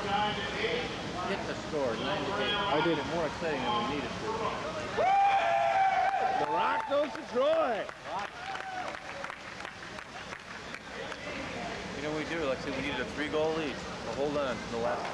Hit the score, 9 to 8. I did it more exciting than we needed to. The rock goes to Troy. You know what we do? Let's see, we needed a three goal lead. But hold on to the last.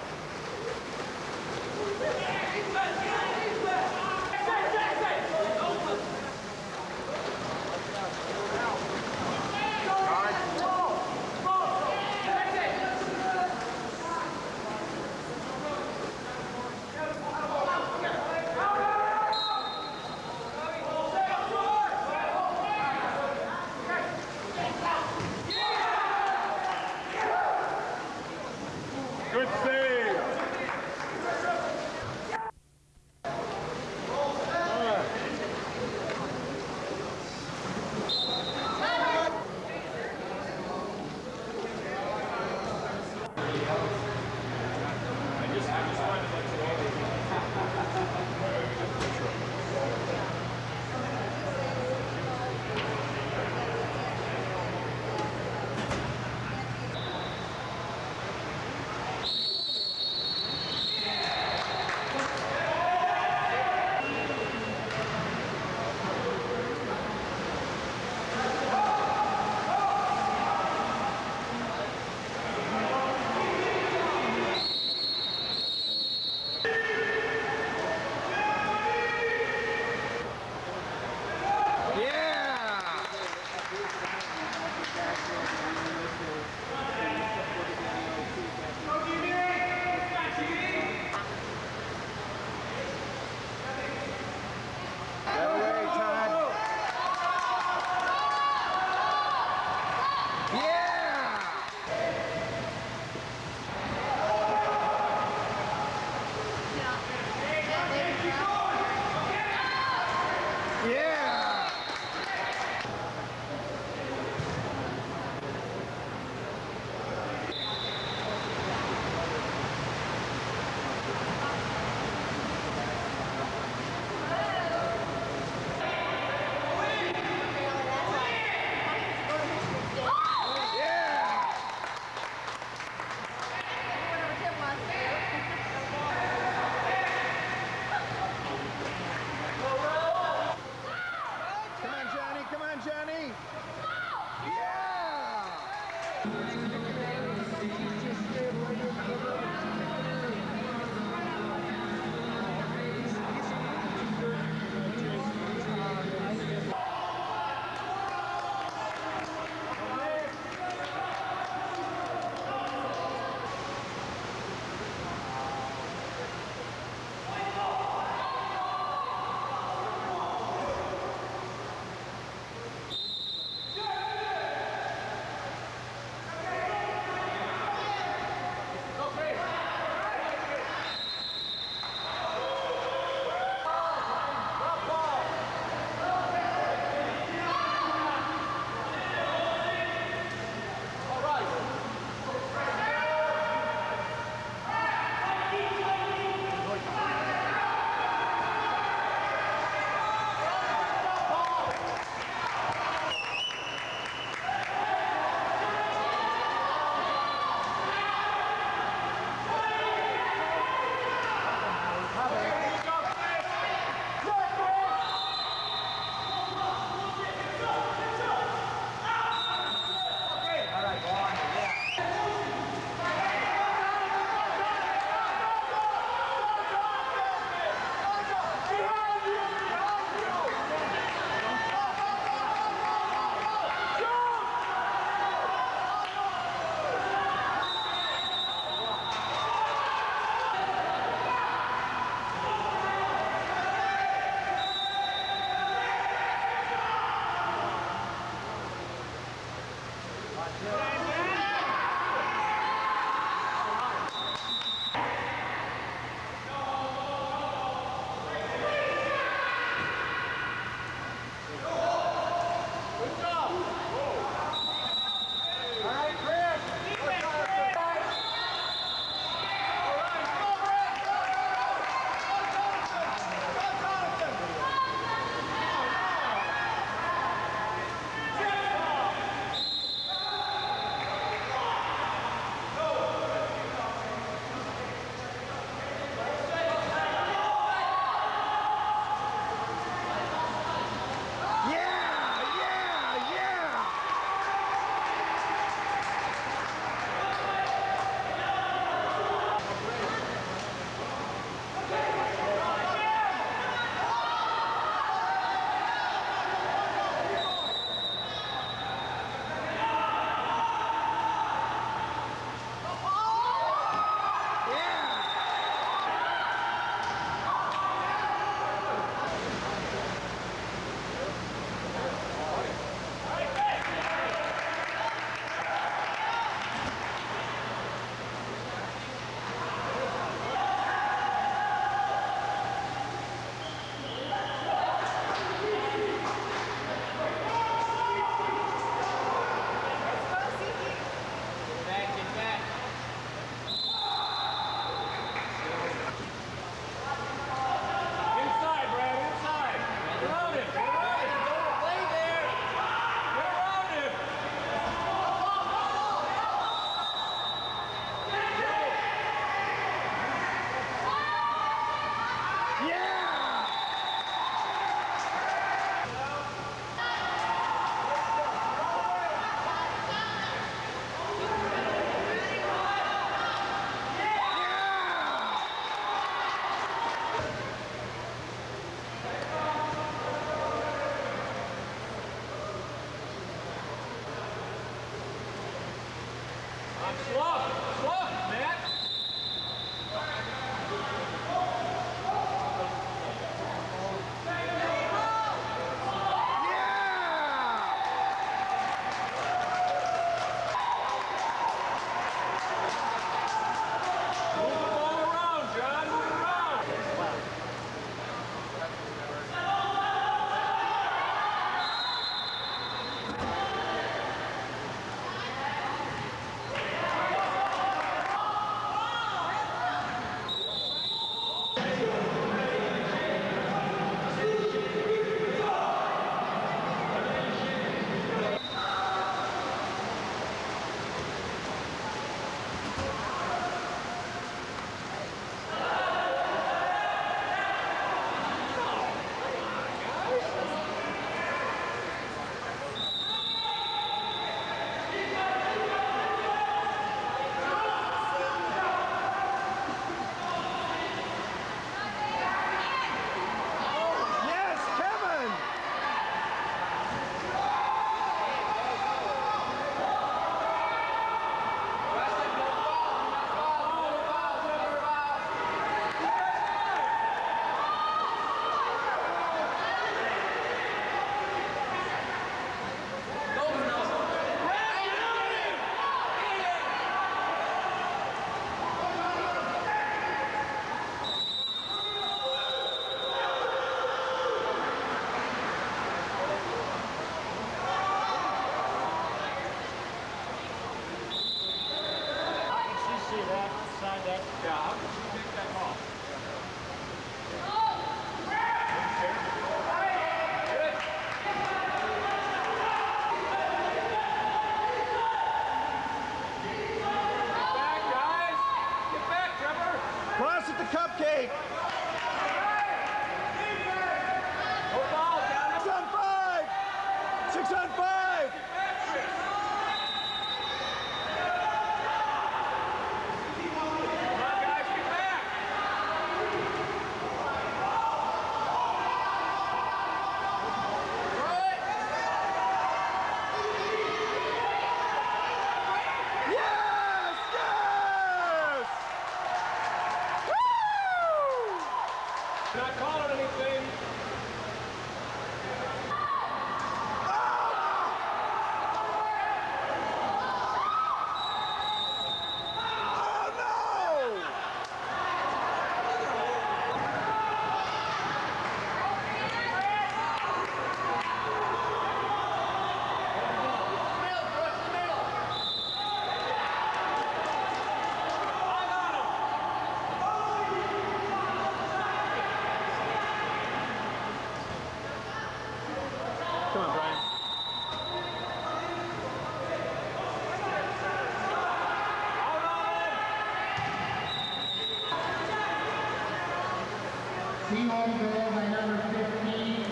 Team All Girls by number 15,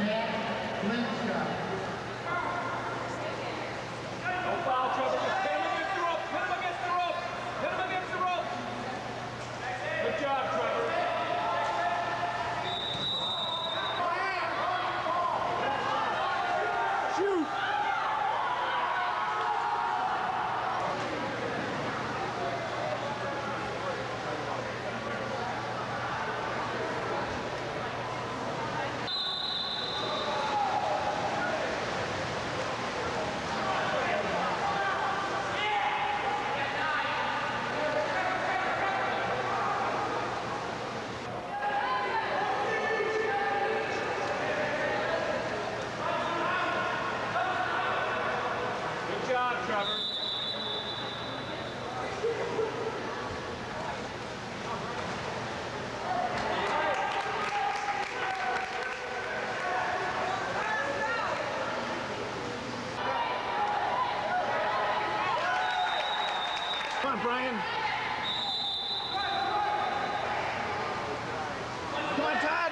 Matt Lynch. Come on, Brian. Come on, Todd.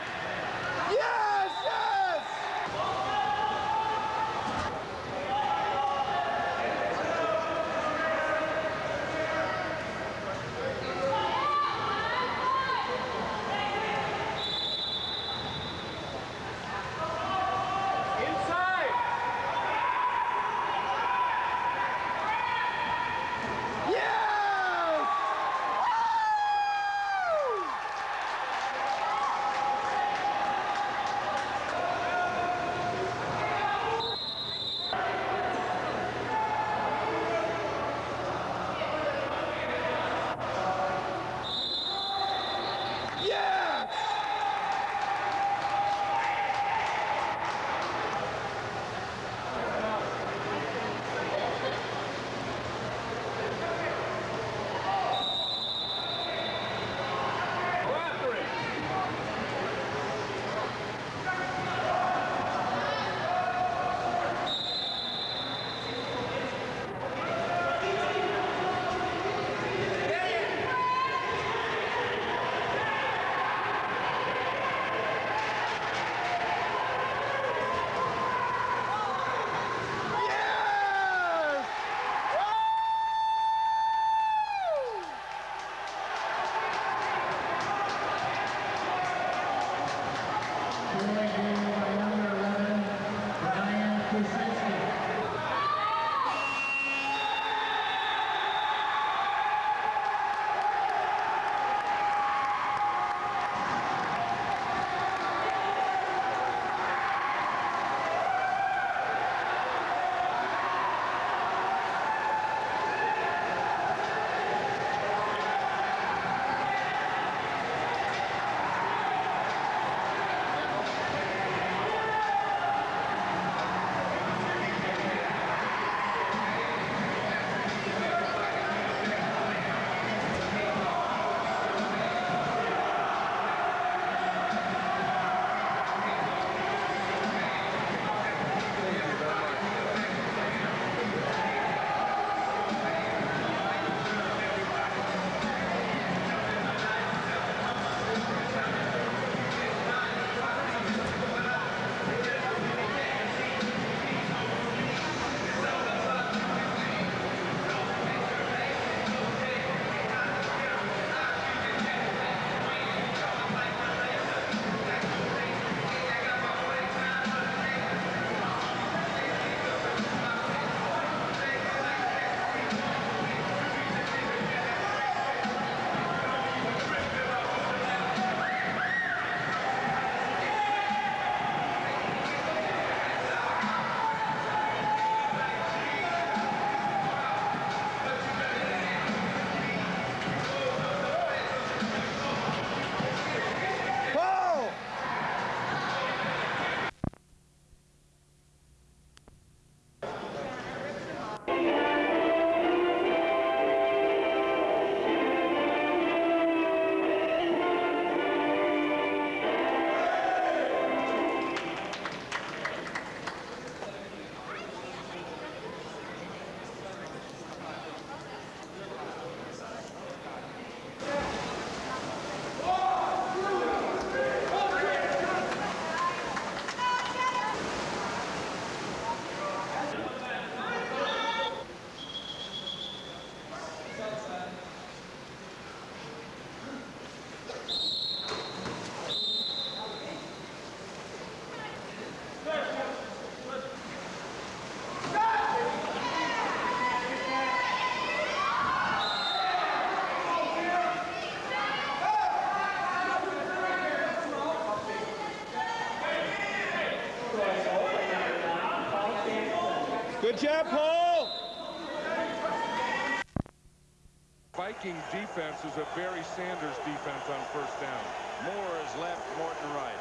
Defense is a Barry Sanders defense on first down. Moore is left, Morton right.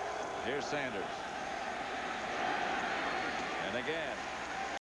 Here's Sanders. And again,